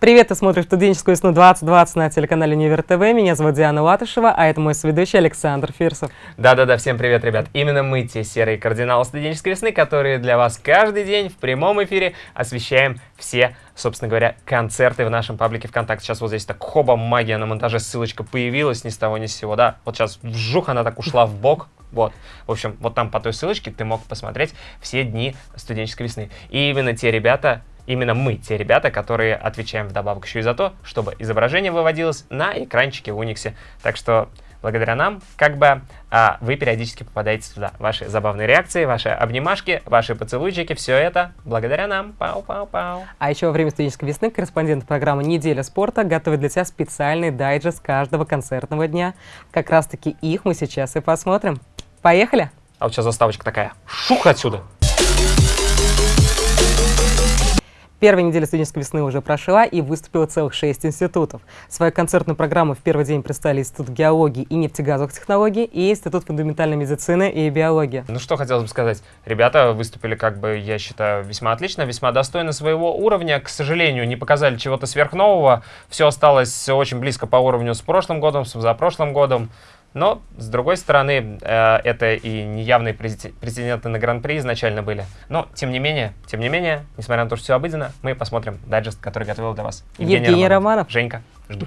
Привет, ты смотришь студенческую весну 2020 на телеканале Универ ТВ. Меня зовут Диана Латышева, а это мой соведущий Александр Фирсов. Да-да-да, всем привет, ребят. Именно мы, те серые кардиналы студенческой весны, которые для вас каждый день в прямом эфире освещаем все, собственно говоря, концерты в нашем паблике ВКонтакте. Сейчас вот здесь так хоба, магия на монтаже, ссылочка появилась ни с того ни с сего, да. Вот сейчас вжух, она так ушла в бок, вот. В общем, вот там по той ссылочке ты мог посмотреть все дни студенческой весны. И именно те ребята, именно мы, те ребята, которые отвечаем вдобавок еще и за то, чтобы изображение выводилось на экранчике в Униксе. Так что благодаря нам, как бы, а, вы периодически попадаете туда. Ваши забавные реакции, ваши обнимашки, ваши поцелуйчики, все это благодаря нам. Пау-пау-пау. А еще во время студенческой весны корреспондент программы «Неделя спорта» готовит для тебя специальный дайджест каждого концертного дня. Как раз-таки их мы сейчас и посмотрим. Поехали! А вот сейчас заставочка такая. Шух отсюда! Первая неделя студенческой весны уже прошла и выступило целых шесть институтов. Свою концертную программу в первый день представили Институт геологии и нефтегазовых технологий и Институт фундаментальной медицины и биологии. Ну что хотелось бы сказать. Ребята выступили, как бы, я считаю, весьма отлично, весьма достойно своего уровня. К сожалению, не показали чего-то сверхнового. Все осталось очень близко по уровню с прошлым годом, с позапрошлым годом. Но, с другой стороны, э, это и неявные претенденты на Гран-при изначально были. Но, тем не менее, тем не менее, несмотря на то, что все обыденно, мы посмотрим дайджест, который готовил для вас Евгений, Евгений Романов. Романов. Женька, жду.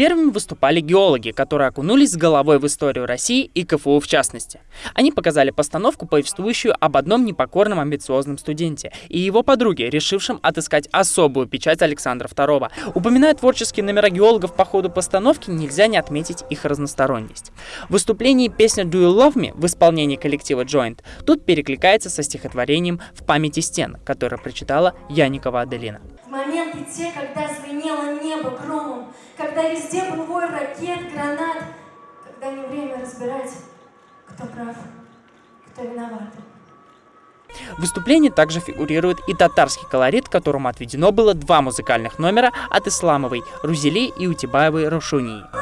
Первыми выступали геологи, которые окунулись с головой в историю России и КФУ в частности. Они показали постановку, повествующую об одном непокорном амбициозном студенте и его подруге, решившем отыскать особую печать Александра II. Упоминая творческие номера геологов по ходу постановки, нельзя не отметить их разносторонность. В выступлении песня «Do You Love Me» в исполнении коллектива Joint тут перекликается со стихотворением «В памяти стен», которое прочитала Яникова Аделина. Моменты те, когда звенело небо громом, когда везде был вой ракет, гранат, когда не время разбирать, кто прав, кто виноват. В выступлении также фигурирует и татарский колорит, которому отведено было два музыкальных номера от Исламовой Рузели и Утибаевой Рушунии.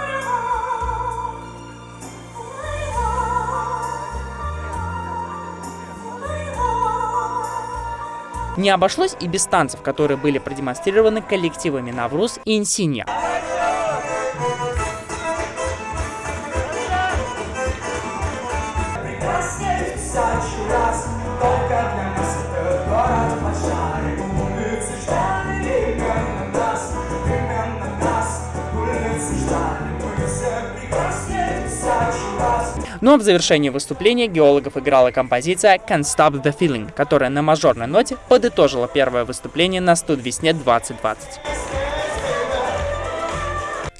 Не обошлось и без танцев, которые были продемонстрированы коллективами Навруз и Инсинья. Ну а в завершении выступления геологов играла композиция Can't Stop the Feeling, которая на мажорной ноте подытожила первое выступление на студвесне 2020.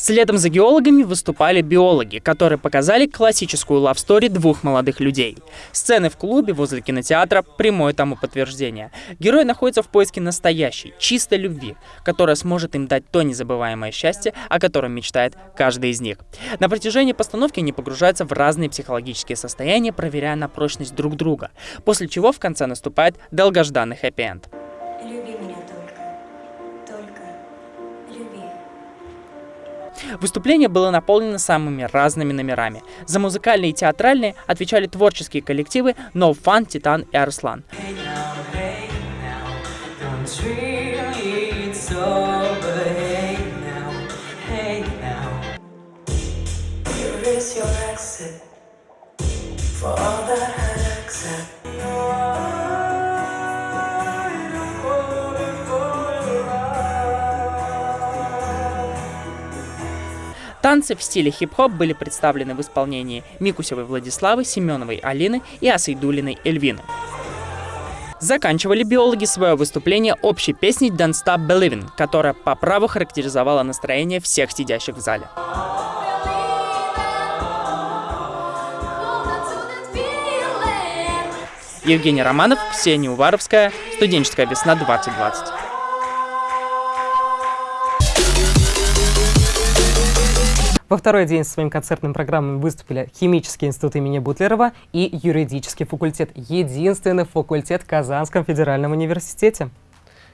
Следом за геологами выступали биологи, которые показали классическую лавстори двух молодых людей. Сцены в клубе возле кинотеатра – прямое тому подтверждение. Герой находится в поиске настоящей, чистой любви, которая сможет им дать то незабываемое счастье, о котором мечтает каждый из них. На протяжении постановки они погружаются в разные психологические состояния, проверяя на прочность друг друга, после чего в конце наступает долгожданный хэппи-энд. Выступление было наполнено самыми разными номерами. За музыкальные и театральные отвечали творческие коллективы No Fun, Титан и Арслан. For all Танцы в стиле хип-хоп были представлены в исполнении Микусевой Владиславы, Семеновой Алины и Асайдулиной Эльвины. Заканчивали биологи свое выступление общей песней «Don't Stop Believing», которая по праву характеризовала настроение всех сидящих в зале. Евгений Романов, Ксения Уваровская, «Студенческая весна 2020». Во второй день со своими концертными программами выступили Химический институт имени Бутлерова и Юридический факультет. Единственный факультет в Казанском федеральном университете.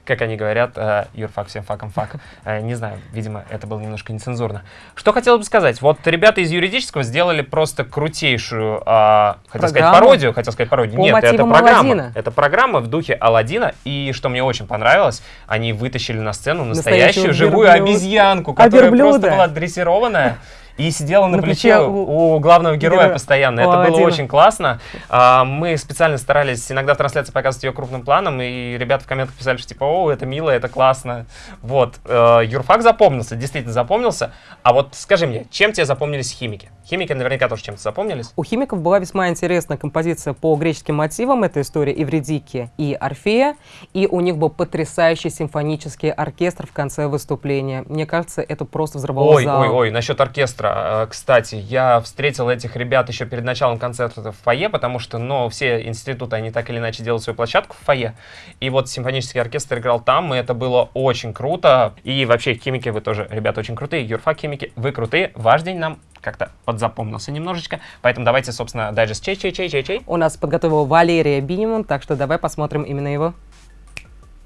Как они говорят, э, юрфак всем факом фак. Э, не знаю, видимо, это было немножко нецензурно. Что хотел бы сказать, вот ребята из юридического сделали просто крутейшую, э, хотел сказать пародию, хотел сказать пародию. Нет, это программа. Это программа в духе Алладина, и что мне очень понравилось, они вытащили на сцену настоящую живую обезьянку, которая просто была дрессированная. И сидела на, На плече плече у, у главного героя героя. постоянно. У Это было Аладдина. очень классно. А, мы специально старались иногда в трансляции показывать ее крупным планом, и ребята в комментах писали, что типа, о, это мило, это классно. Вот. Э, юрфак запомнился, действительно запомнился. А вот скажи мне, чем тебе запомнились химики? Химики наверняка тоже чем-то запомнились. У химиков была весьма интересная композиция по греческим мотивам. Это история Евредики и Орфея. И у них был потрясающий симфонический оркестр в конце выступления. Мне кажется, это просто взорвало Ой, зал. ой, ой, насчет оркестра. Э, Кстати, я встретил этих ребят еще перед началом концерта в фойе, потому что, ну, все институты, они так или иначе делают свою площадку в фойе. И вот симфонический оркестр играл там, и это было очень круто. И вообще, химики, вы тоже, ребята, очень крутые. Юрфак химики, вы крутые. Ваш день нам как-то подзапомнился немножечко. Поэтому давайте, собственно, дайджест чей-чей-чей-чей-чей. У нас подготовила Валерия Биниман, так что давай посмотрим именно его.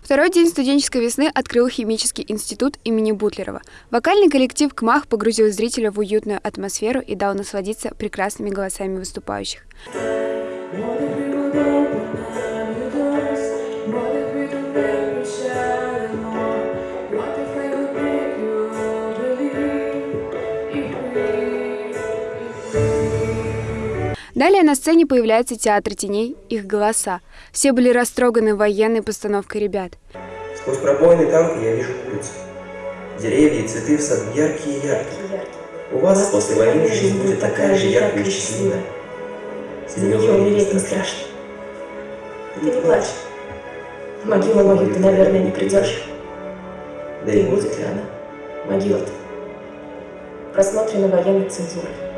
Второй день студенческой весны открыл химический институт имени Бутлерова. Вокальный коллектив КМАХ погрузил зрителя в уютную атмосферу и дал насладиться прекрасными голосами выступающих. Далее на сцене появляется театр теней, их голоса. Все были растроганы военной постановкой ребят. Сквозь пробоины танка я вижу улицу. Деревья и цветы в саду яркие-яркие. У вас после войны жизнь будет такая же яркая и счастливая. За нее умереть не страшно. Ты не плачь. В могилу мою ты, наверное, не придешь. Да и и будет ли она? Могила-то. Просмотрена военной цензурой.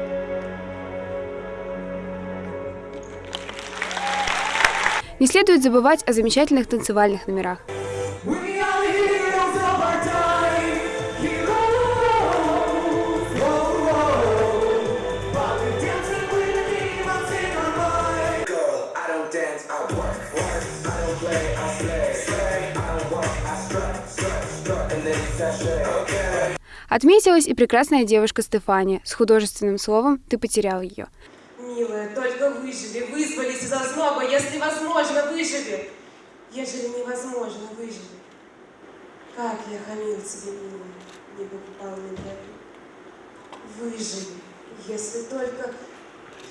Не следует забывать о замечательных танцевальных номерах. Отметилась и прекрасная девушка Стефания с художественным словом «Ты потерял ее». Милая, только выживи, вызвались из озноба, если возможно, выживи. Ежели невозможно, выживи. Как я хамил тебе, милая, не покупал на беду. Выживи, если только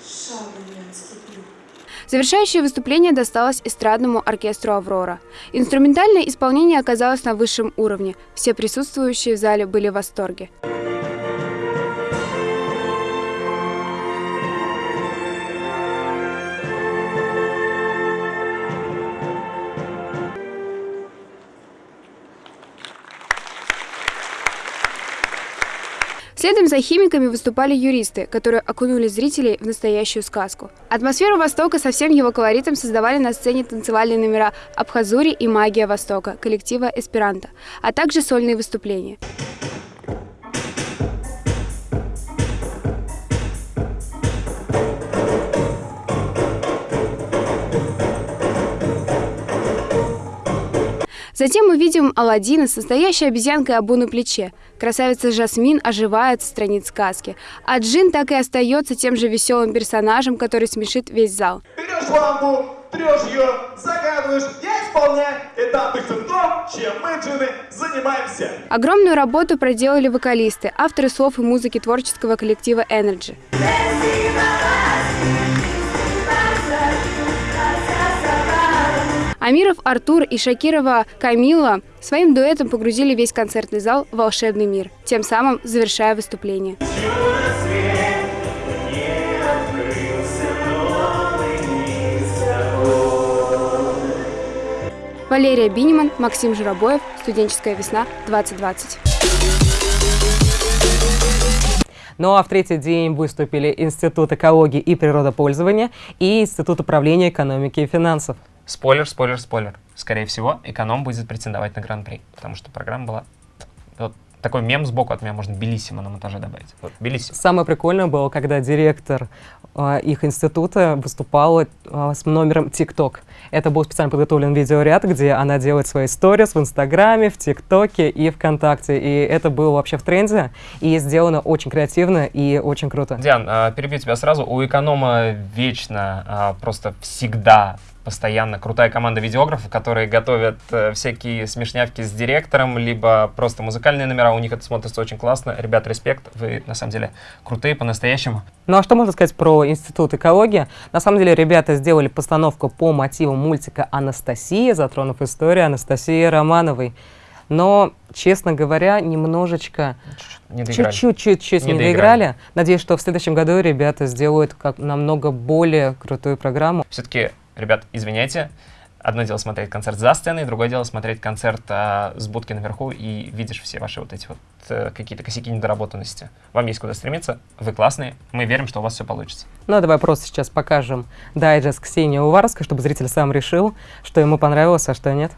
шагу не отступлю. Завершающее выступление досталось эстрадному оркестру «Аврора». Инструментальное исполнение оказалось на высшем уровне. Все присутствующие в зале были в восторге. Следом за химиками выступали юристы, которые окунули зрителей в настоящую сказку. Атмосферу Востока со всем его колоритом создавали на сцене танцевальные номера «Абхазури» и «Магия Востока» коллектива «Эсперанто», а также сольные выступления. Затем мы видим Аладдина с настоящей обезьянкой Абу на плече. Красавица Жасмин оживает с страниц сказки. А Джин так и остается тем же веселым персонажем, который смешит весь зал. Берешь лампу, трешь ее, загадываешь, я исполняю. Это обычно то, чем мы, джины, занимаемся. Огромную работу проделали вокалисты, авторы слов и музыки творческого коллектива Energy. Амиров Артур и Шакирова Камила своим дуэтом погрузили весь концертный зал в волшебный мир, тем самым завершая выступление. Валерия Биниман, Максим Журобоев, «Студенческая весна 2020». Ну а в третий день выступили Институт экологии и природопользования и Институт управления экономики и финансов. Спойлер, спойлер, спойлер. Скорее всего, эконом будет претендовать на гран-при, потому что программа была вот такой мем сбоку от меня можно Белиссимо на монтаже добавить. Вот, Белиссимо. Самое прикольное было, когда директор а, их института выступала а, с номером TikTok. Это был специально подготовлен видеоряд, где она делает свои сторис в Инстаграме, в ТикТоке и ВКонтакте. И это было вообще в тренде, и сделано очень креативно и очень круто. Диан, а, перебью тебя сразу. У эконома вечно, а, просто всегда постоянно крутая команда видеографов, которые готовят э, всякие смешнявки с директором, либо просто музыкальные номера. У них это смотрится очень классно. Ребят, респект. Вы, на самом деле, крутые по-настоящему. Ну а что можно сказать про Институт экологии? На самом деле ребята сделали постановку по мотивам мультика «Анастасия», затронув историю Анастасии Романовой. Но, честно говоря, немножечко, чуть-чуть, чуть-чуть Не не, доиграли. доиграли. Надеюсь, что в следующем году ребята сделают как намного более крутую программу. Все-таки, ребят, извиняйте. Одно дело смотреть концерт за сценой, другое дело смотреть концерт а, с будки наверху и видишь все ваши вот эти вот э, какие-то косяки недоработанности. Вам есть куда стремиться, вы классные, мы верим, что у вас все получится. Ну а давай просто сейчас покажем дайджест Ксении Уварской, чтобы зритель сам решил, что ему понравилось, а что нет.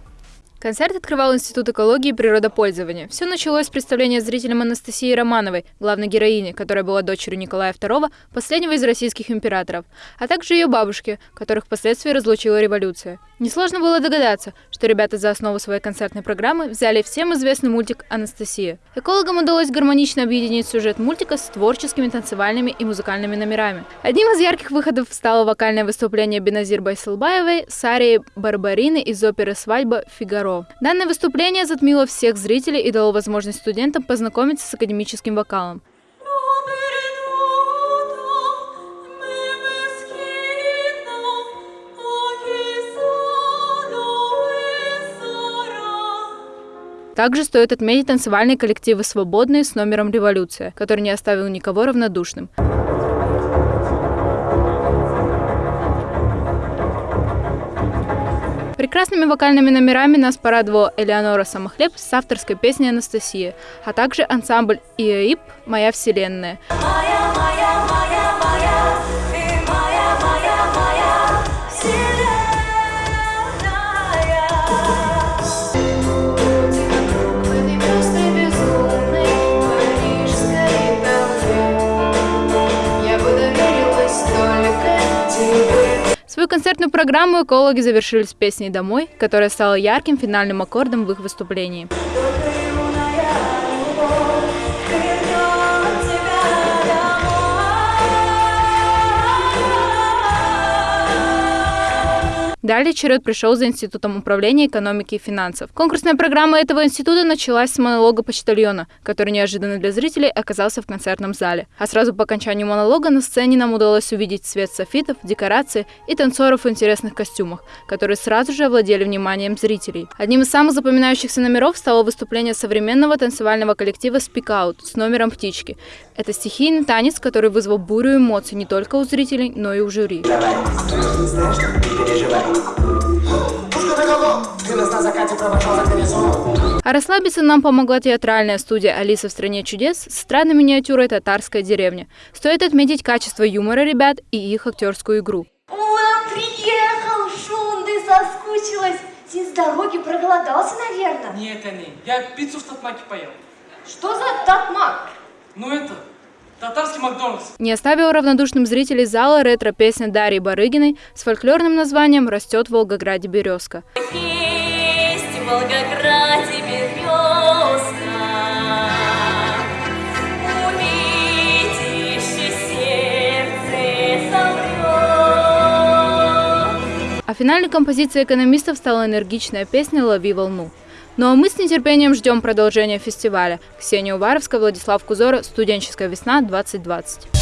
Концерт открывал Институт экологии и природопользования. Все началось с представления зрителям Анастасии Романовой, главной героини, которая была дочерью Николая II, последнего из российских императоров, а также ее бабушки, которых впоследствии разлучила революция. Несложно было догадаться, что ребята за основу своей концертной программы взяли всем известный мультик «Анастасия». Экологам удалось гармонично объединить сюжет мультика с творческими танцевальными и музыкальными номерами. Одним из ярких выходов стало вокальное выступление Беназир Байсалбаевой с арией Барбарины из оперы «Свадьба Фигаро». Данное выступление затмило всех зрителей и дало возможность студентам познакомиться с академическим вокалом. Также стоит отметить танцевальные коллективы «Свободные» с номером «Революция», который не оставил никого равнодушным. Прекрасными вокальными номерами нас порадовала Элеонора Самохлеб с авторской песней «Анастасия», а также ансамбль ИЭИП «Моя вселенная». Программу экологи завершили с песней «Домой», которая стала ярким финальным аккордом в их выступлении. Далее черед пришел за Институтом управления экономики и финансов. Конкурсная программа этого института началась с монолога почтальона, который неожиданно для зрителей оказался в концертном зале. А сразу по окончанию монолога на сцене нам удалось увидеть цвет софитов, декорации и танцоров в интересных костюмах, которые сразу же овладели вниманием зрителей. Одним из самых запоминающихся номеров стало выступление современного танцевального коллектива Speak Out с номером «Птички». Это стихийный танец, который вызвал бурю эмоций не только у зрителей, но и у жюри. А расслабиться нам помогла театральная студия «Алиса в стране чудес» с странной миниатюрой «Татарская деревня». Стоит отметить качество юмора ребят и их актерскую игру. Ура, приехал, Шун, ты соскучилась. Ты с дороги проголодался, наверное. Нет, Ани, я пиццу в Татмаке поел. Что за татмак? Ну это, татарский Макдональдс. Не оставила равнодушным зрителей зала ретро-песня Дарьи Барыгиной с фольклорным названием «Растет в Волгограде березка». Есть в Волгограде березка. А финальной композицией экономистов стала энергичная песня «Лови волну». Ну а мы с нетерпением ждем продолжения фестиваля. Ксения Уваровская, Владислав Кузора, «Студенческая весна 2020».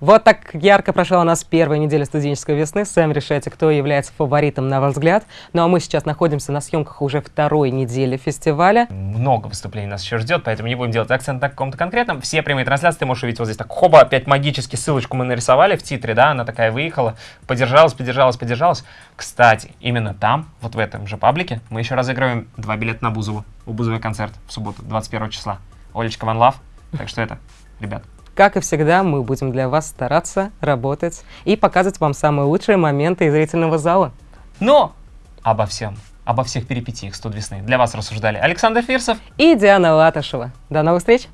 Вот так ярко прошла у нас первая неделя студенческой весны. Сами решайте, кто является фаворитом, на ваш взгляд. Ну а мы сейчас находимся на съемках уже второй недели фестиваля. Много выступлений нас еще ждет, поэтому не будем делать акцент на каком-то конкретном. Все прямые трансляции ты можешь увидеть вот здесь так. Хоба, опять магически ссылочку мы нарисовали в титре, да, она такая выехала, подержалась, подержалась, подержалась. Кстати, именно там, вот в этом же паблике, мы еще разыгрываем два билета на Бузову. У Бузовой концерт в субботу, 21 числа. Олечка Ван Лав. Так что это, ребят, Как и всегда, мы будем для вас стараться, работать и показывать вам самые лучшие моменты из зрительного зала. Но обо всем, обо всех перипетиях «Студ весны». Для вас рассуждали Александр Фирсов И Диана Латышева. До новых встреч!